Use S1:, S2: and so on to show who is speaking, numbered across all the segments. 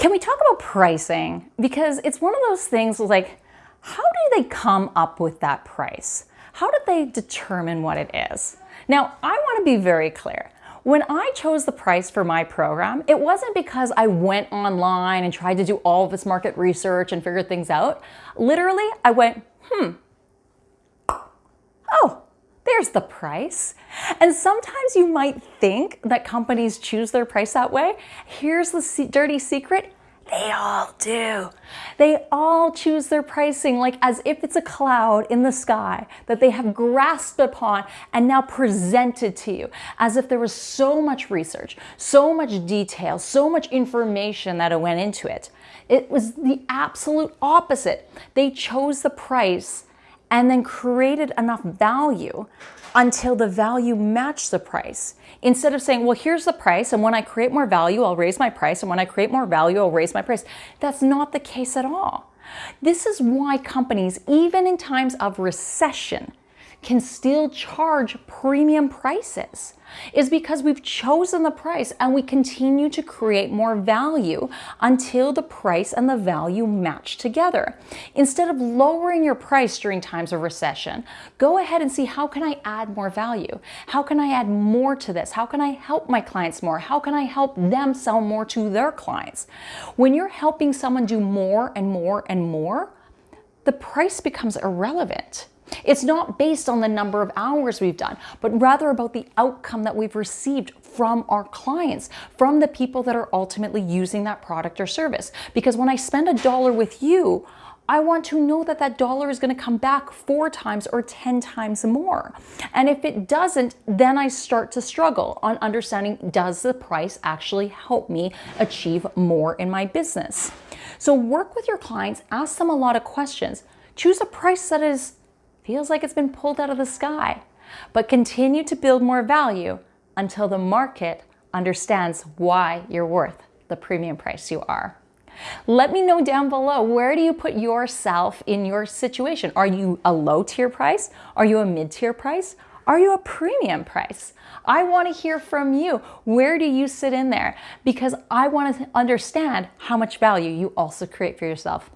S1: Can we talk about pricing? Because it's one of those things like, how do they come up with that price? How did they determine what it is? Now, I want to be very clear. When I chose the price for my program, it wasn't because I went online and tried to do all this market research and figure things out. Literally, I went, hmm, oh, there's the price. And sometimes you might think that companies choose their price that way. Here's the dirty secret. They all do. They all choose their pricing like as if it's a cloud in the sky that they have grasped upon and now presented to you as if there was so much research, so much detail, so much information that went into it. It was the absolute opposite. They chose the price and then created enough value until the value matched the price. Instead of saying, well, here's the price, and when I create more value, I'll raise my price, and when I create more value, I'll raise my price. That's not the case at all. This is why companies, even in times of recession, can still charge premium prices is because we've chosen the price and we continue to create more value until the price and the value match together. Instead of lowering your price during times of recession, go ahead and see how can I add more value? How can I add more to this? How can I help my clients more? How can I help them sell more to their clients? When you're helping someone do more and more and more, the price becomes irrelevant. It's not based on the number of hours we've done, but rather about the outcome that we've received from our clients, from the people that are ultimately using that product or service. Because when I spend a dollar with you, I want to know that that dollar is going to come back four times or 10 times more. And if it doesn't, then I start to struggle on understanding, does the price actually help me achieve more in my business? So work with your clients, ask them a lot of questions. Choose a price that is feels like it's been pulled out of the sky. But continue to build more value until the market understands why you're worth the premium price you are. Let me know down below, where do you put yourself in your situation? Are you a low tier price? Are you a mid tier price? Are you a premium price? I want to hear from you. Where do you sit in there? Because I want to understand how much value you also create for yourself.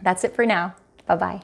S1: That's it for now. Bye-bye.